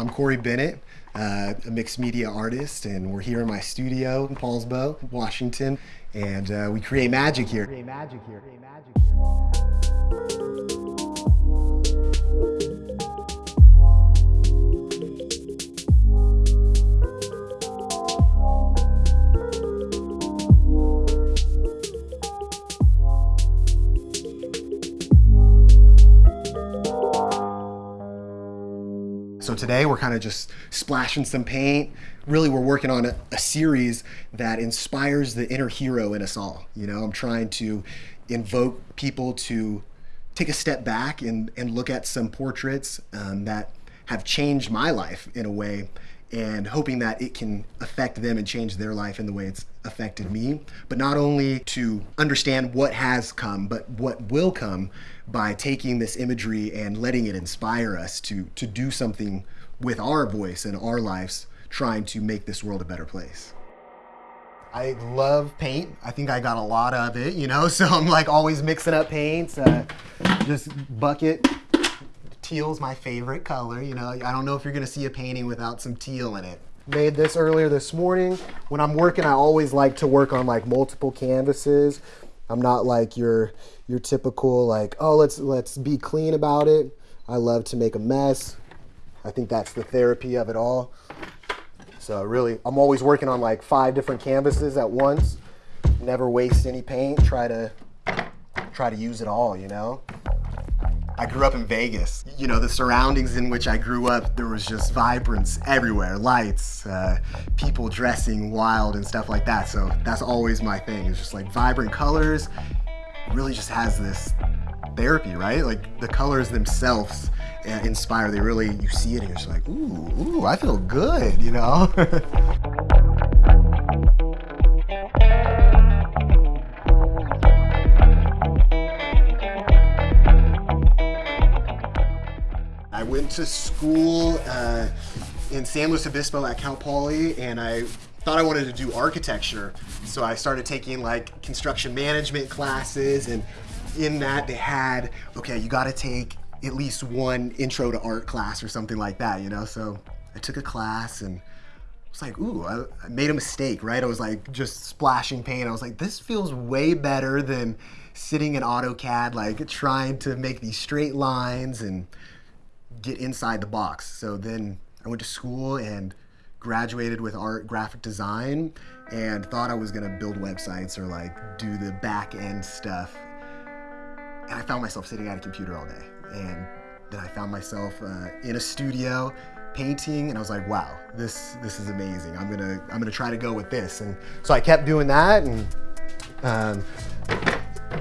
I'm Corey Bennett, uh, a mixed media artist, and we're here in my studio in Poulsbo, Washington, and uh, we create magic here. Create magic here. Create magic here. Today we're kind of just splashing some paint. Really, we're working on a, a, series that inspires the inner hero in us all. You know, I'm trying to invoke people to take a step back and, and look at some portraits um, that have changed my life in a way and hoping that it can affect them and change their life in the way it's affected me. But not only to understand what has come, but what will come by taking this imagery and letting it inspire us to, to do something with our voice and our lives, trying to make this world a better place. I love paint. I think I got a lot of it, you know, so I'm like always mixing up paints. Uh, just bucket teal's my favorite color. You know, I don't know if you're gonna see a painting without some teal in it. Made this earlier this morning. When I'm working, I always like to work on like multiple canvases. I'm not like your your typical like, oh, let's let's be clean about it. I love to make a mess. I think that's the therapy of it all. So really, I'm always working on like five different canvases at once. Never waste any paint. Try to try to use it all, you know? I grew up in Vegas. You know, the surroundings in which I grew up, there was just vibrance everywhere, lights, uh, people dressing wild and stuff like that. So that's always my thing. It's just like vibrant colors. Really just has this therapy, right? Like the colors themselves uh, inspire. They really, you see it and you're just like, ooh, ooh, I feel good, you know? I went to school uh, in San Luis Obispo at Cal Poly and I thought I wanted to do architecture. So I started taking like construction management classes and in that they had, okay, you gotta take at least one intro to art class or something like that, you know? So I took a class and I was like, ooh, I, I made a mistake, right? I was like just splashing paint. I was like, this feels way better than sitting in AutoCAD, like trying to make these straight lines and get inside the box. So then I went to school and graduated with art graphic design and thought I was gonna build websites or like do the back end stuff. I found myself sitting at a computer all day. And then I found myself uh, in a studio painting and I was like, wow, this this is amazing. I'm gonna I'm gonna try to go with this. And so I kept doing that and um,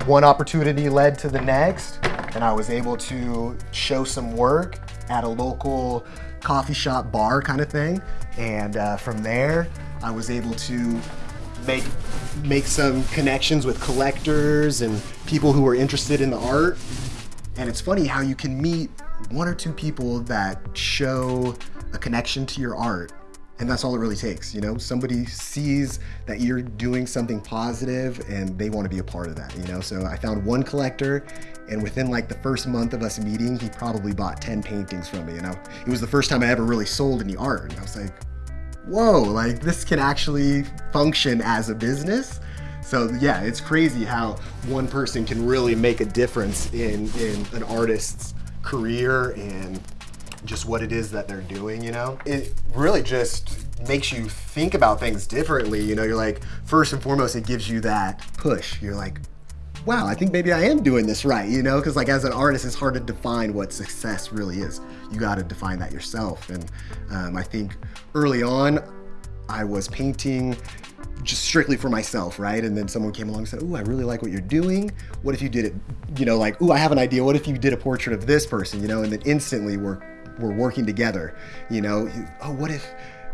one opportunity led to the next and I was able to show some work at a local coffee shop bar kind of thing. And uh, from there, I was able to make make some connections with collectors and people who are interested in the art. And it's funny how you can meet one or two people that show a connection to your art and that's all it really takes, you know? Somebody sees that you're doing something positive and they want to be a part of that, you know? So I found one collector and within like the first month of us meeting, he probably bought 10 paintings from me, you know? It was the first time I ever really sold any art. And I was like, whoa, like this can actually function as a business. So yeah, it's crazy how one person can really make a difference in, in an artist's career and just what it is that they're doing, you know? It really just makes you think about things differently, you know? You're like, first and foremost, it gives you that push. You're like, wow, I think maybe I am doing this right, you know? Because like as an artist, it's hard to define what success really is. You got to define that yourself. And um, I think early on, I was painting just strictly for myself, right? And then someone came along and said, "Ooh, I really like what you're doing. What if you did it, you know, like, ooh, I have an idea. What if you did a portrait of this person, you know?" And then instantly we're we're working together. You know, oh, what if,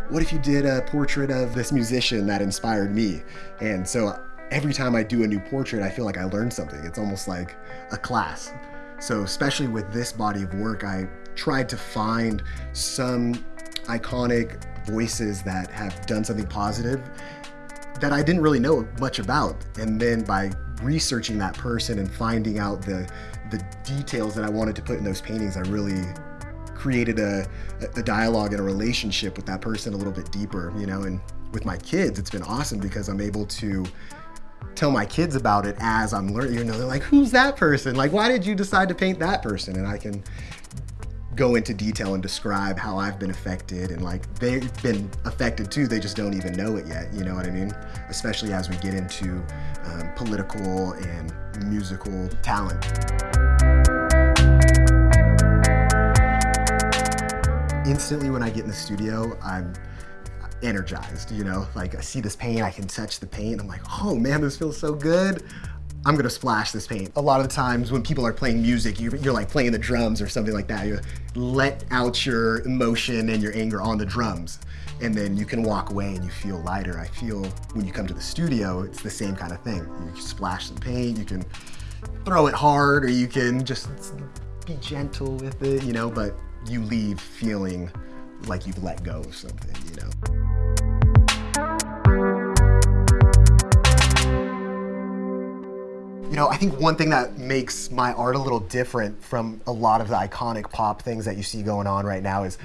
what if you did a portrait of this musician that inspired me? And so every time I do a new portrait, I feel like I learned something. It's almost like a class. So especially with this body of work, I tried to find some iconic voices that have done something positive that I didn't really know much about. And then by researching that person and finding out the the details that I wanted to put in those paintings, I really created a, a dialogue and a relationship with that person a little bit deeper, you know, and with my kids, it's been awesome because I'm able to tell my kids about it as I'm learning, you know, they're like, who's that person? Like, why did you decide to paint that person? And I can go into detail and describe how I've been affected and like they've been affected too, they just don't even know it yet, you know what I mean? Especially as we get into um, political and musical talent. Instantly when I get in the studio, I'm energized, you know? Like I see this paint, I can touch the paint, I'm like, oh man, this feels so good. I'm gonna splash this paint. A lot of times when people are playing music, you're, you're, like playing the drums or something like that. You let out your emotion and your anger on the drums. And then you can walk away and you feel lighter. I feel when you come to the studio, it's the same kind of thing. You splash some paint, you can throw it hard, or you can just be gentle with it, you know, but you leave feeling like you've let go of something, you know. You know, I think one thing that makes my art a little different from a lot of the iconic pop things that you see going on right now is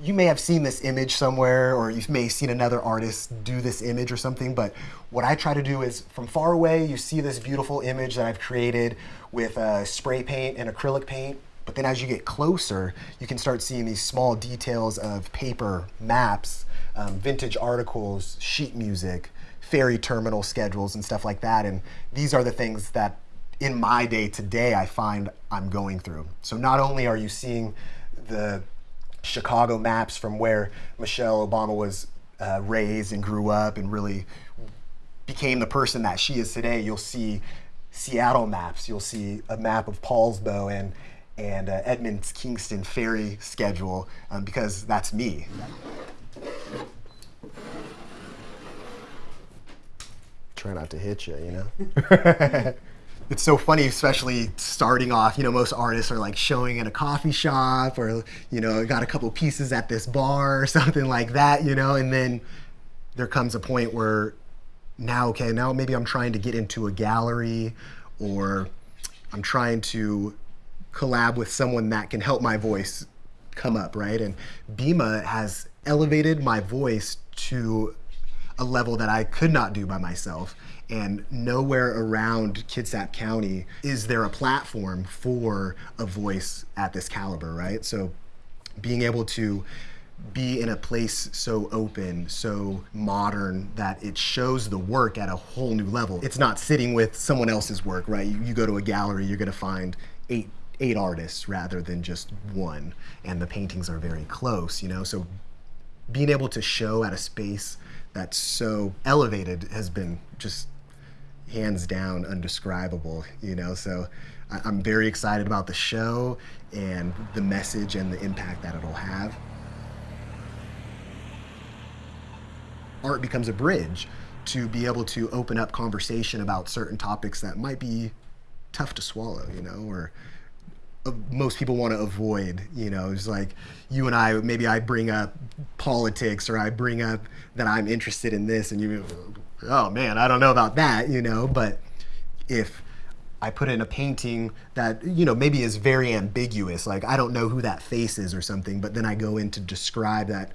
you may have seen this image somewhere or you may have seen another artist do this image or something, but what I try to do is from far away, you see this beautiful image that I've created with uh, spray paint and acrylic paint. But then as you get closer, you can start seeing these small details of paper, maps, um, vintage articles, sheet music, ferry terminal schedules and stuff like that. And these are the things that in my day today I find I'm going through. So not only are you seeing the Chicago maps from where Michelle Obama was uh, raised and grew up and really became the person that she is today, you'll see Seattle maps, you'll see a map of Poulsbo and and uh, Edmonds Kingston ferry schedule um, because that's me. try not to hit you, you know? it's so funny, especially starting off, you know, most artists are like showing in a coffee shop or, you know, got a couple pieces at this bar or something like that, you know, and then there comes a point where now, okay, now maybe I'm trying to get into a gallery or I'm trying to collab with someone that can help my voice come up, right? And Bima has elevated my voice to a level that I could not do by myself. And nowhere around Kitsap County is there a platform for a voice at this caliber, right? So being able to be in a place so open, so modern that it shows the work at a whole new level. It's not sitting with someone else's work, right? You, you go to a gallery, you're gonna find eight eight artists rather than just one, and the paintings are very close, you know. So being able to show at a space that's so elevated has been just hands down undescribable, you know? So I'm very excited about the show and the message and the impact that it'll have. Art becomes a bridge to be able to open up conversation about certain topics that might be tough to swallow, you know, or most people want to avoid. You know, it's like you and I, maybe I bring up politics or I bring up that I'm interested in this, and you, oh man, I don't know about that, you know. But if I put in a painting that, you know, maybe is very ambiguous, like I don't know who that face is or something, but then I go in to describe that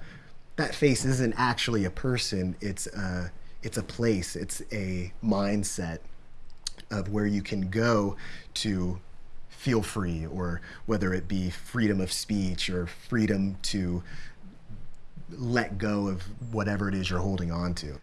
that face isn't actually a person, it's a, it's a place, it's a mindset of where you can go to feel free, or whether it be freedom of speech or freedom to let go of whatever it is you're holding on to.